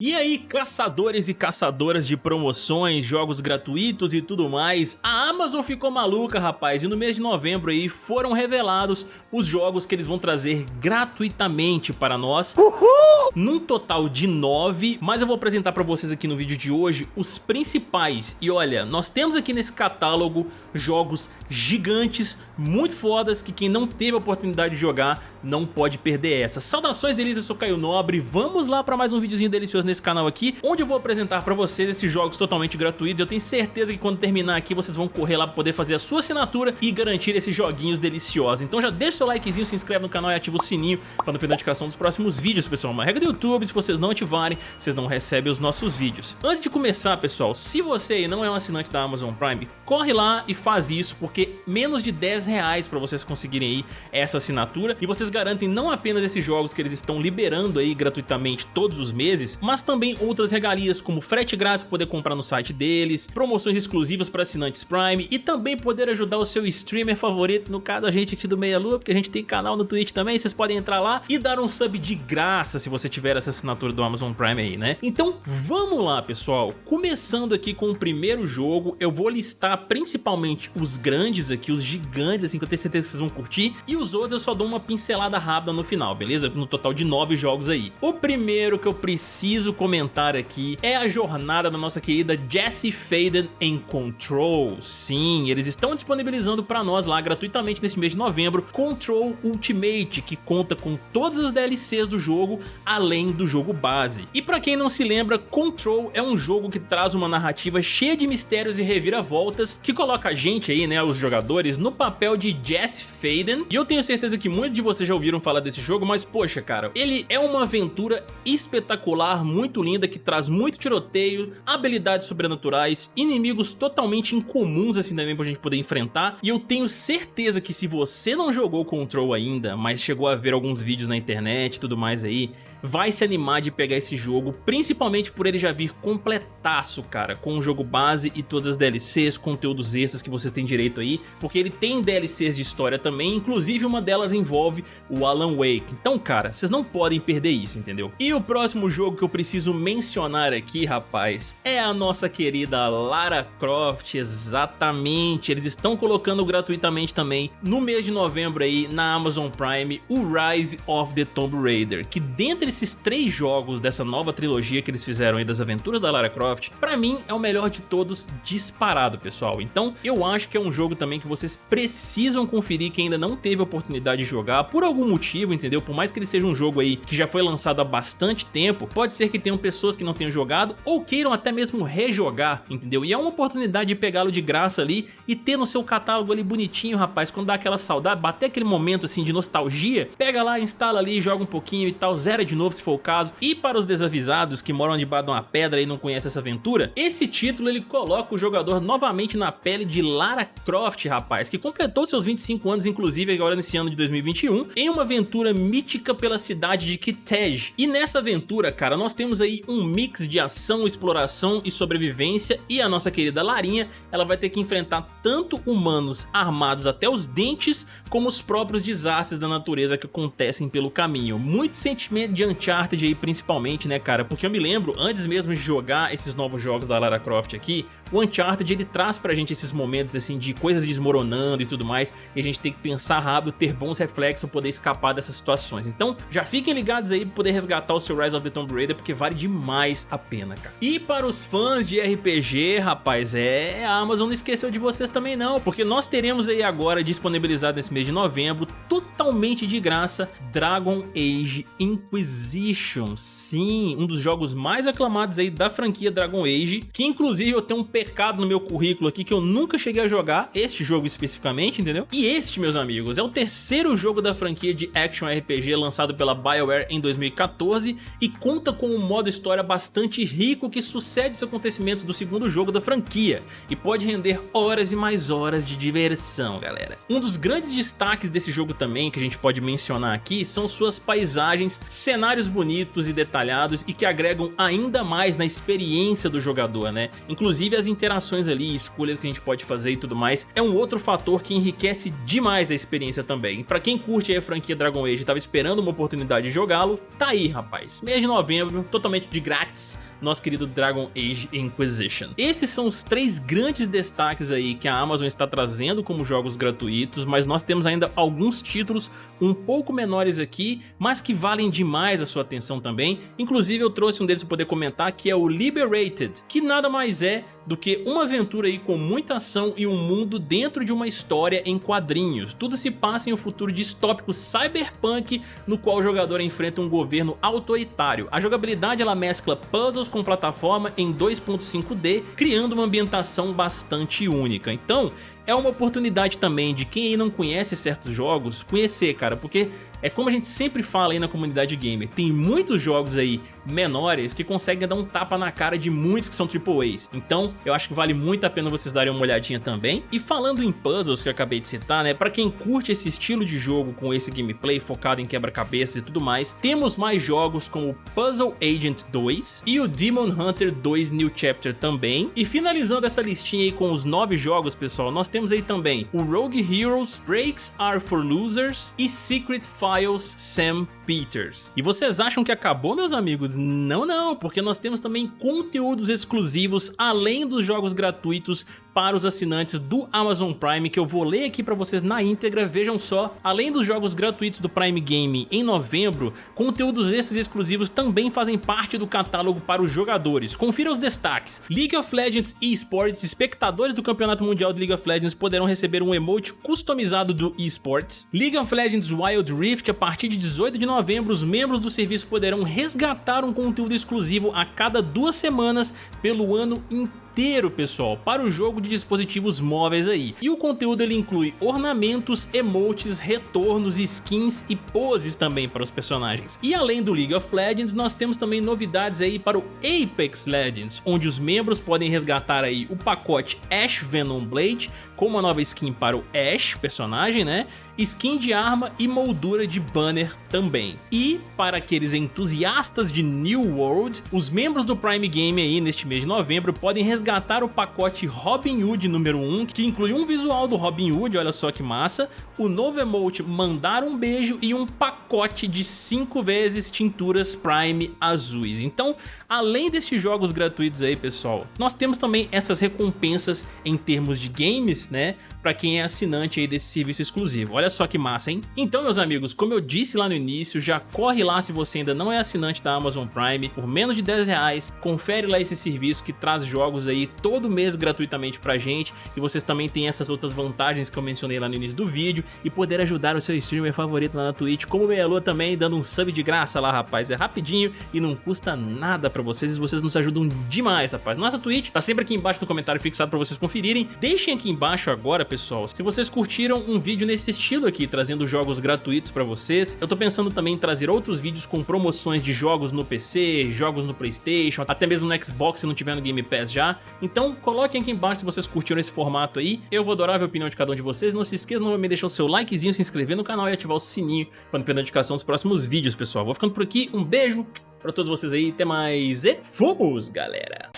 E aí, caçadores e caçadoras de promoções, jogos gratuitos e tudo mais, a Amazon ficou maluca, rapaz, e no mês de novembro aí foram revelados os jogos que eles vão trazer gratuitamente para nós, Uhul! num total de nove, mas eu vou apresentar para vocês aqui no vídeo de hoje os principais. E olha, nós temos aqui nesse catálogo jogos gigantes, muito fodas, que quem não teve a oportunidade de jogar não pode perder essa. Saudações delícias, eu sou Caio Nobre, vamos lá para mais um videozinho delicioso nesse canal aqui, onde eu vou apresentar para vocês esses jogos totalmente gratuitos. Eu tenho certeza que quando terminar aqui vocês vão correr lá para poder fazer a sua assinatura e garantir esses joguinhos deliciosos. Então já deixa seu likezinho, se inscreve no canal e ativa o sininho para não perder a notificação dos próximos vídeos, pessoal. Uma regra do YouTube, se vocês não ativarem, vocês não recebem os nossos vídeos. Antes de começar, pessoal, se você não é um assinante da Amazon Prime, corre lá e faz isso, porque menos de 10 reais para vocês conseguirem aí essa assinatura e vocês garantem não apenas esses jogos que eles estão liberando aí gratuitamente todos os meses, mas também outras regalias como frete grátis para poder comprar no site deles, promoções exclusivas para assinantes Prime e também poder ajudar o seu streamer favorito, no caso a gente aqui do Meia Lua, porque a gente tem canal no Twitch também, vocês podem entrar lá e dar um sub de graça se você tiver essa assinatura do Amazon Prime aí, né? Então vamos lá pessoal, começando aqui com o primeiro jogo, eu vou listar principalmente os grandes aqui, os gigantes assim que eu tenho certeza que vocês vão curtir e os outros eu só dou uma pincelada rápida no final, beleza? No total de nove jogos aí. O primeiro que eu preciso comentar aqui é a jornada da nossa querida Jessie Faden em Control. Sim, eles estão disponibilizando para nós lá gratuitamente nesse mês de novembro Control Ultimate, que conta com todas as DLCs do jogo, além do jogo base. Para quem não se lembra, Control é um jogo que traz uma narrativa cheia de mistérios e reviravoltas, que coloca a gente aí, né, os jogadores, no papel de Jess Faden. E eu tenho certeza que muitos de vocês já ouviram falar desse jogo, mas poxa, cara, ele é uma aventura espetacular, muito linda, que traz muito tiroteio, habilidades sobrenaturais, inimigos totalmente incomuns assim também pra gente poder enfrentar. E eu tenho certeza que se você não jogou Control ainda, mas chegou a ver alguns vídeos na internet e tudo mais aí, vai se animar de pegar esse jogo, principalmente por ele já vir completaço, cara, com o jogo base e todas as DLCs, conteúdos extras que vocês têm direito aí, porque ele tem DLCs de história também, inclusive uma delas envolve o Alan Wake. Então, cara, vocês não podem perder isso, entendeu? E o próximo jogo que eu preciso mencionar aqui, rapaz, é a nossa querida Lara Croft, exatamente. Eles estão colocando gratuitamente também no mês de novembro aí na Amazon Prime o Rise of the Tomb Raider, que dentre esses três jogos dessa nova trilogia que eles fizeram aí das aventuras da Lara Croft, pra mim é o melhor de todos disparado, pessoal. Então eu acho que é um jogo também que vocês precisam conferir que ainda não teve a oportunidade de jogar por algum motivo, entendeu? Por mais que ele seja um jogo aí que já foi lançado há bastante tempo, pode ser que tenham pessoas que não tenham jogado ou queiram até mesmo rejogar, entendeu? E é uma oportunidade de pegá-lo de graça ali e ter no seu catálogo ali bonitinho, rapaz, quando dá aquela saudade, bater aquele momento assim de nostalgia, pega lá, instala ali, joga um pouquinho e tal, zera de novo se for o caso. E para os desavisados que moram debaixo de uma pedra e não conhecem essa aventura, esse título ele coloca o jogador novamente na pele de Lara Croft, rapaz, que completou seus 25 anos, inclusive agora nesse ano de 2021, em uma aventura mítica pela cidade de Kitej. E nessa aventura, cara, nós temos aí um mix de ação, exploração e sobrevivência e a nossa querida Larinha, ela vai ter que enfrentar tanto humanos armados até os dentes, como os próprios desastres da natureza que acontecem pelo caminho. Muito sentimento de Uncharted aí principalmente, né, cara? Porque eu me lembro, antes mesmo de jogar esses novos jogos da Lara Croft aqui, o Uncharted ele traz pra gente esses momentos assim de coisas desmoronando e tudo mais, e a gente tem que pensar rápido, ter bons reflexos, poder escapar dessas situações. Então, já fiquem ligados aí pra poder resgatar o seu Rise of the Tomb Raider, porque vale demais a pena, cara. E para os fãs de RPG, rapaz, é, a Amazon não esqueceu de vocês também não, porque nós teremos aí agora disponibilizado nesse mês de novembro, totalmente de graça, Dragon Age Inquisition. Sim, um dos jogos mais aclamados aí da franquia Dragon Age, que inclusive eu tenho um pecado no meu currículo aqui que eu nunca cheguei a jogar, este jogo especificamente, entendeu? E este, meus amigos, é o terceiro jogo da franquia de Action RPG lançado pela BioWare em 2014 e conta com um modo história bastante rico que sucede os acontecimentos do segundo jogo da franquia e pode render horas e mais horas de diversão, galera. Um dos grandes destaques desse jogo também que a gente pode mencionar aqui são suas paisagens, cenários bonitos e detalhados e que agregam ainda mais na experiência do jogador, né? Inclusive as interações ali, escolhas que a gente pode fazer e tudo mais, é um outro fator que enriquece demais a experiência também. Pra quem curte a franquia Dragon Age e tava esperando uma oportunidade de jogá-lo, tá aí rapaz. Mês de novembro, totalmente de grátis, nosso querido Dragon Age Inquisition. Esses são os três grandes destaques aí que a Amazon está trazendo como jogos gratuitos, mas nós temos ainda alguns títulos um pouco menores aqui, mas que valem demais a sua atenção também. Inclusive eu trouxe um deles para poder comentar, que é o Liberated, que nada mais é do que uma aventura aí com muita ação e um mundo dentro de uma história em quadrinhos. Tudo se passa em um futuro distópico cyberpunk no qual o jogador enfrenta um governo autoritário. A jogabilidade ela mescla puzzles com plataforma em 2.5D, criando uma ambientação bastante única. Então, é uma oportunidade também de quem não conhece certos jogos conhecer, cara, porque é como a gente sempre fala aí na comunidade gamer, tem muitos jogos aí menores que conseguem dar um tapa na cara de muitos que são AAAs. Então eu acho que vale muito a pena vocês darem uma olhadinha também. E falando em puzzles que eu acabei de citar, né, pra quem curte esse estilo de jogo com esse gameplay focado em quebra-cabeças e tudo mais, temos mais jogos como Puzzle Agent 2 e o Demon Hunter 2 New Chapter também. E finalizando essa listinha aí com os nove jogos, pessoal, nós temos aí também o Rogue Heroes, Breaks Are For Losers e Secret Files Sam Peters. E vocês acham que acabou, meus amigos? Não, não, porque nós temos também conteúdos exclusivos além dos jogos gratuitos para os assinantes do Amazon Prime que eu vou ler aqui para vocês na íntegra, vejam só, além dos jogos gratuitos do Prime Game em novembro, conteúdos esses exclusivos também fazem parte do catálogo para os jogadores. Confira os destaques. League of Legends eSports, espectadores do Campeonato Mundial de League of Legends poderão receber um emote customizado do eSports. League of Legends Wild Rift, a partir de 18 de novembro, os membros do serviço poderão resgatar um conteúdo exclusivo a cada duas semanas pelo ano inteiro inteiro, pessoal, para o jogo de dispositivos móveis aí. E o conteúdo ele inclui ornamentos, emotes, retornos, skins e poses também para os personagens. E além do League of Legends, nós temos também novidades aí para o Apex Legends, onde os membros podem resgatar aí o pacote Ash Venom Blade, com uma nova skin para o Ash, personagem, né? Skin de arma e moldura de banner também. E, para aqueles entusiastas de New World, os membros do Prime Game aí neste mês de novembro podem resgatar o pacote Robin Hood número 1, que inclui um visual do Robin Hood, olha só que massa, o novo emote Mandar um Beijo e um pacote de 5 vezes tinturas Prime azuis. Então, além desses jogos gratuitos aí, pessoal, nós temos também essas recompensas em termos de games, né? Pra quem é assinante aí desse serviço exclusivo. Olha só que massa, hein? Então, meus amigos, como eu disse lá no início, já corre lá se você ainda não é assinante da Amazon Prime, por menos de 10 reais, confere lá esse serviço que traz jogos aí todo mês gratuitamente pra gente, e vocês também têm essas outras vantagens que eu mencionei lá no início do vídeo, e poder ajudar o seu streamer favorito lá na Twitch, como o Meia também, dando um sub de graça lá, rapaz, é rapidinho e não custa nada pra vocês, e vocês nos ajudam demais, rapaz. Nossa Twitch tá sempre aqui embaixo no comentário fixado pra vocês conferirem, deixem aqui embaixo agora, pessoal, se vocês curtiram um vídeo nesse estilo aqui, trazendo jogos gratuitos pra vocês, eu tô pensando também em trazer outros vídeos com promoções de jogos no PC, jogos no Playstation, até mesmo no Xbox se não tiver no Game Pass já, então coloquem aqui embaixo se vocês curtiram esse formato aí, eu vou adorar ver a opinião de cada um de vocês, não se esqueçam de deixar o seu likezinho, se inscrever no canal e ativar o sininho para não perder a notificação dos próximos vídeos, pessoal. Vou ficando por aqui, um beijo pra todos vocês aí, até mais e fomos, galera!